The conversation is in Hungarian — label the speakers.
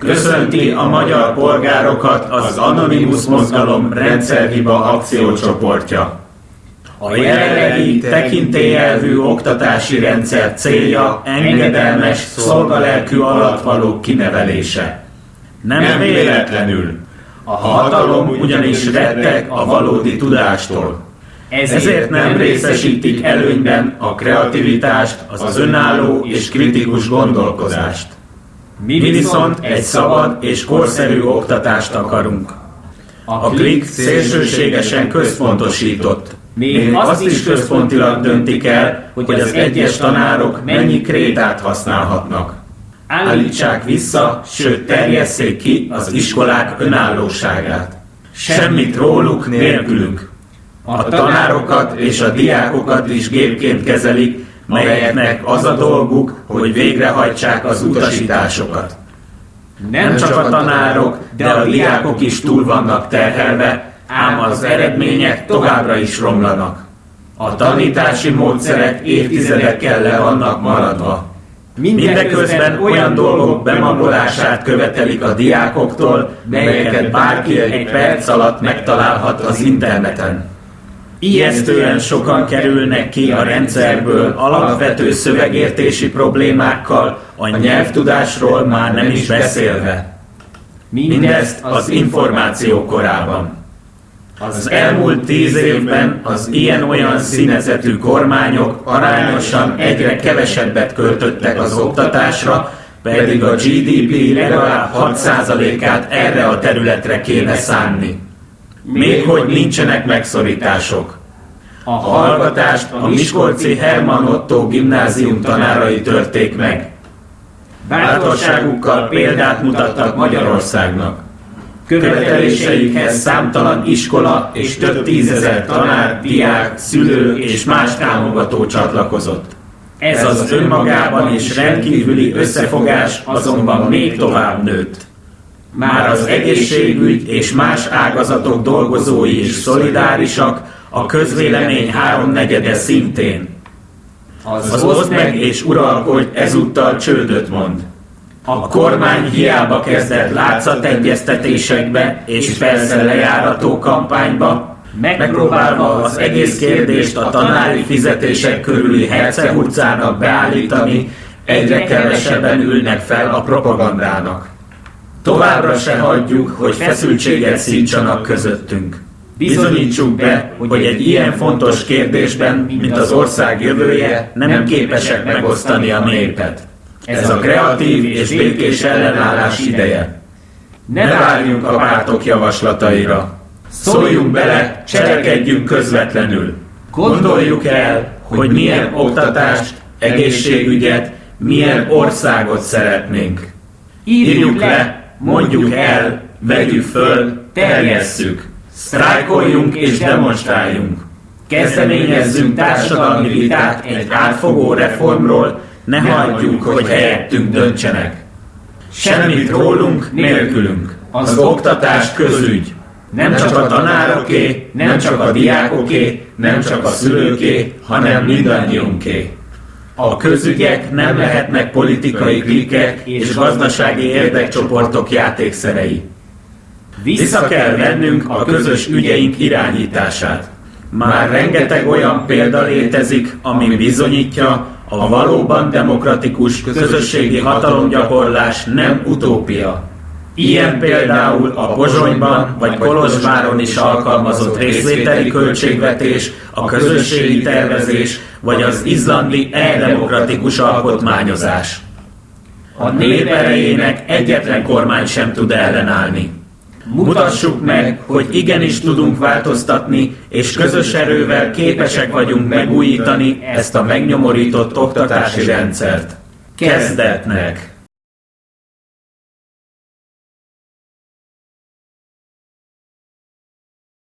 Speaker 1: Köszönti a magyar polgárokat az Anonymous Mozgalom rendszerhiba akciócsoportja. A jelenlegi tekintélyelvű oktatási rendszer célja engedelmes, szolgalelkű alatvalók kinevelése. Nem véletlenül. A hatalom ugyanis rettek a valódi tudástól. Ezért nem részesítik előnyben a kreativitást, az önálló és kritikus gondolkozást. Mi viszont egy szabad és korszerű oktatást akarunk. A klik szélsőségesen központosított. Még azt is központilag döntik el, hogy az egyes tanárok mennyi krétát használhatnak. Állítsák vissza, sőt terjesszék ki az iskolák önállóságát. Semmit róluk nélkülünk. A tanárokat és a diákokat is gépként kezelik, melyeknek az a dolguk, hogy végrehajtsák az utasításokat. Nem csak a tanárok, de a diákok is túl vannak terhelve, ám az eredmények továbbra is romlanak. A tanítási módszerek évtizedekkel le vannak maradva. Mindeközben olyan dolgok bemagolását követelik a diákoktól, melyeket bárki egy perc alatt megtalálhat az interneten. Ijesztően sokan kerülnek ki a rendszerből alapvető szövegértési problémákkal, a nyelvtudásról már nem is beszélve. Mindezt az információ korában. Az elmúlt tíz évben az ilyen-olyan színezetű kormányok arányosan egyre kevesebbet költöttek az oktatásra, pedig a GDP legalább 6%-át erre a területre kéne szánni. Még hogy nincsenek megszorítások. A hallgatást a Miskolci Herman Otto gimnázium tanárai törték meg. Bátorságukkal példát mutattak Magyarországnak. Követeléseikhez számtalan iskola és több tízezer tanár, diák, szülő és más támogató csatlakozott. Ez az önmagában is rendkívüli összefogás azonban még tovább nőtt. Már az egészségügy és más ágazatok dolgozói is szolidárisak, a közvélemény háromnegyede szintén. Az, az oszd meg és uralkodj ezúttal csődöt mond. A kormány hiába kezdett látszategyeztetésekbe és persze lejárató kampányba, megpróbálva az egész kérdést a tanári fizetések körüli hercehurcának beállítani, egyre kevesebben ülnek fel a propagandának. Továbbra se hagyjuk, hogy feszültséget szítsanak közöttünk. Bizonyítsuk be, hogy egy ilyen fontos kérdésben, mint az ország jövője, nem képesek megosztani a népet. Ez a kreatív és békés ellenállás ideje. Ne várjunk a pártok javaslataira. Szóljunk bele, cselekedjünk közvetlenül. Gondoljuk el, hogy milyen oktatást, egészségügyet, milyen országot szeretnénk. Írjuk le, mondjuk el, vegyük föl, terjesszük. Sztrájkoljunk és demonstráljunk. Kezdeményezzünk társadalmi vitát egy átfogó reformról, ne hagyjuk, hogy helyettünk döntsenek. Semmit rólunk, nélkülünk. Az oktatás közügy. Nem csak a tanároké, nem csak a diákoké, nem csak a szülőké, hanem mindannyiunké. A közügyek nem lehetnek politikai klikek és gazdasági érdekcsoportok játékszerei. Vissza kell vennünk a közös ügyeink irányítását. Már rengeteg olyan példa létezik, ami bizonyítja, a valóban demokratikus közösségi hatalomgyakorlás nem utópia. Ilyen például a Pozsonyban vagy Kolozsváron is alkalmazott részvételi költségvetés, a közösségi tervezés vagy az izlandi e-demokratikus alkotmányozás. A nép erejének egyetlen kormány sem tud ellenállni. Mutassuk meg, hogy igenis tudunk változtatni, és közös erővel képesek vagyunk megújítani ezt a megnyomorított oktatási rendszert. Kezdetnek!